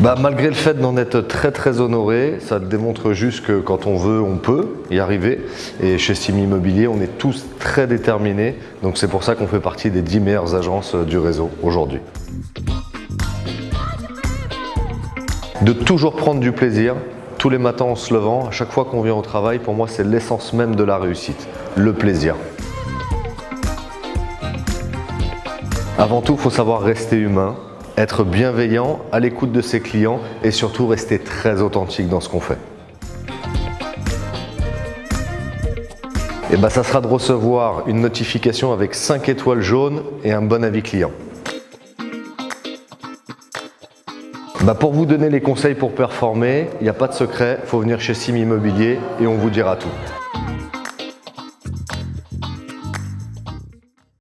bah, Malgré le fait d'en être très très honoré, ça démontre juste que quand on veut, on peut y arriver. Et chez Sim Immobilier, on est tous très déterminés. Donc c'est pour ça qu'on fait partie des 10 meilleures agences du réseau aujourd'hui. De toujours prendre du plaisir, tous les matins en se levant, à chaque fois qu'on vient au travail, pour moi c'est l'essence même de la réussite, le plaisir. Avant tout, il faut savoir rester humain, être bienveillant, à l'écoute de ses clients et surtout rester très authentique dans ce qu'on fait. Et ben, ça sera de recevoir une notification avec 5 étoiles jaunes et un bon avis client. Bah, pour vous donner les conseils pour performer, il n'y a pas de secret, il faut venir chez Sim Immobilier et on vous dira tout.